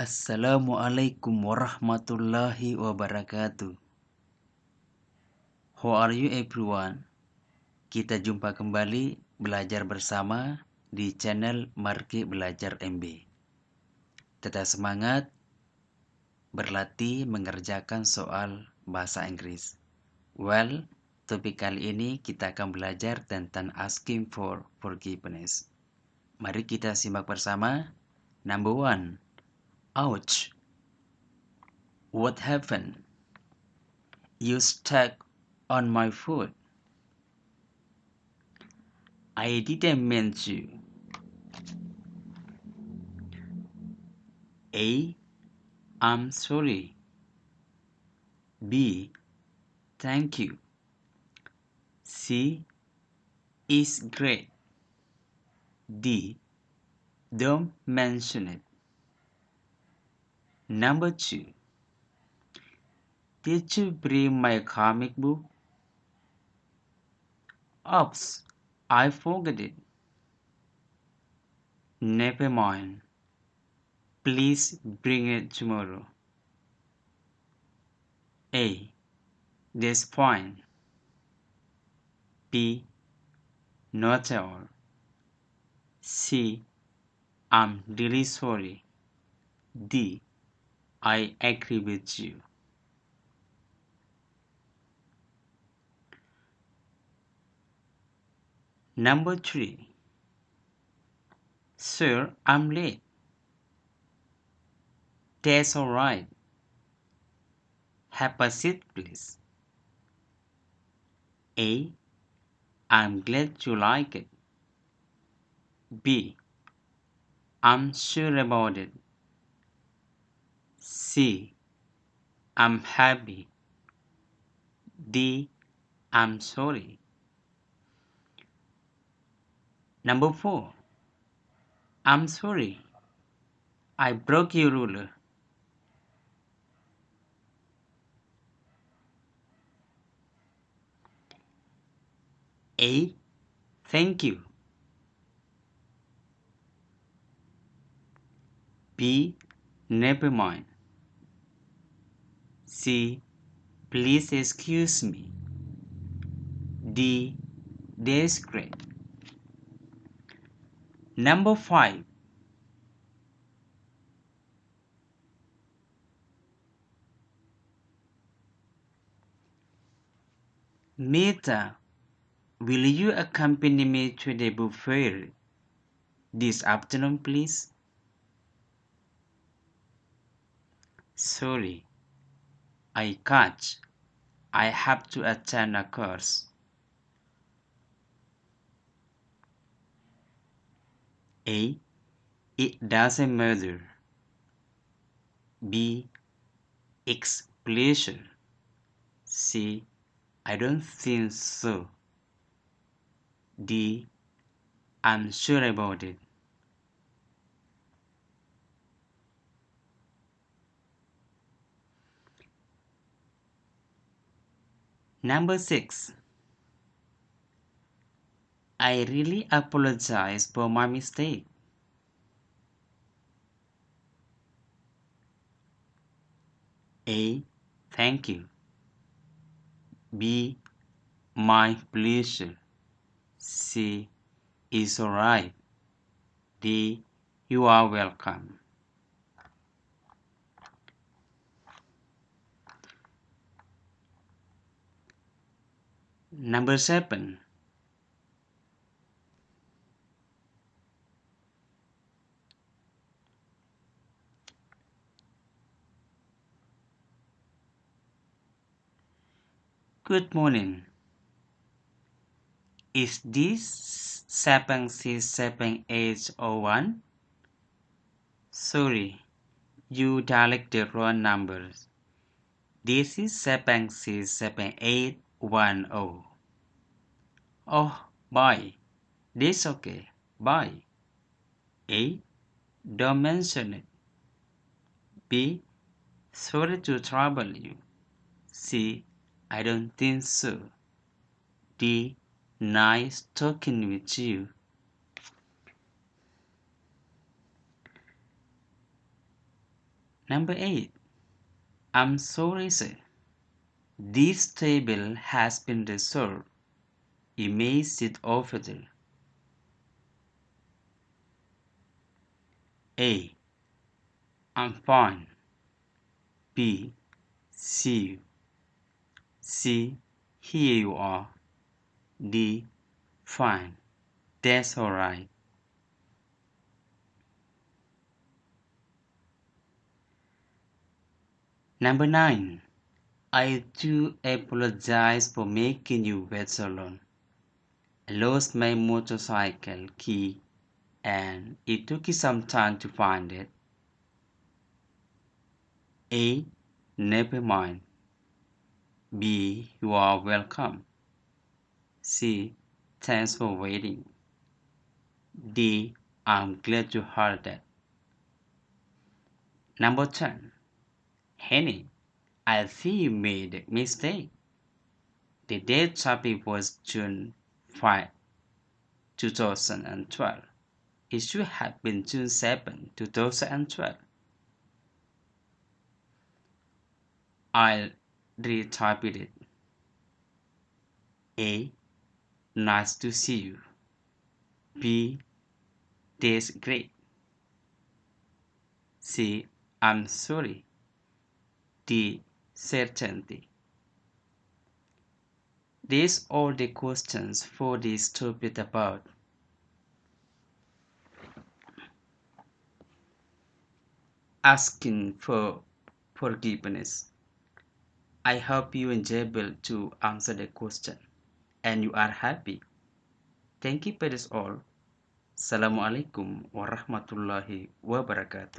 Assalamualaikum warahmatullahi wabarakatuh. How are you everyone? Kita jumpa kembali belajar bersama di channel Marki Belajar MB. Tetap semangat berlatih mengerjakan soal bahasa Inggris. Well, topik kali ini kita akan belajar tentang asking for forgiveness. Mari kita simak bersama. Number one, Ouch! What happened? You stuck on my foot. I didn't mean to. A. I'm sorry. B. Thank you. C. Is great. D. Don't mention it. Number two. Did you bring my comic book? Oops, I forgot it. Never mind. Please bring it tomorrow. A. That's fine. B. Not at all. C. I'm really sorry. D. I agree with you. Number three. Sir, I'm late. That's all right. Have a seat, please. A. I'm glad you like it. B. I'm sure about it. C. I'm happy. D. I'm sorry. Number 4. I'm sorry. I broke your ruler. A. Thank you. B. Never mind. C. Please excuse me. D. Great. Number 5. Meta, will you accompany me to the buffet this afternoon, please? Sorry, I can't. I have to attend a course. A. It doesn't matter. B. It's pleasure. C. I don't think so. D. I'm sure about it. Number 6. I really apologize for my mistake. A. Thank you. B. My pleasure. C. Is alright. D. You are welcome. Number 7. Good morning. Is this 767801? Sorry, you dialed the wrong numbers. This is 767810. Oh, bye. This okay. Bye. A. Don't mention it. B. Sorry to trouble you. C. I don't think so. D. Nice talking with you. Number 8. I'm sorry, sir. This table has been reserved. You may sit over there. A. I'm fine. B. See you. C. Here you are. D. Fine. That's alright. Number 9. I do apologize for making you wait so long. I lost my motorcycle key and it took you some time to find it. A. Never mind. B. You are welcome. C. Thanks for waiting. D. I'm glad you heard that. Number 10. Henny, I think you made a mistake. The date topic was June 5, 2012. It should have been June 7, 2012. I'll retype it. A. Nice to see you. B. That's great. C. I'm sorry. D. Certainty. These are the questions for this topic about. Asking for forgiveness. I hope you enjoyable to answer the question and you are happy. Thank you for this all. Assalamualaikum warahmatullahi wabarakatuh.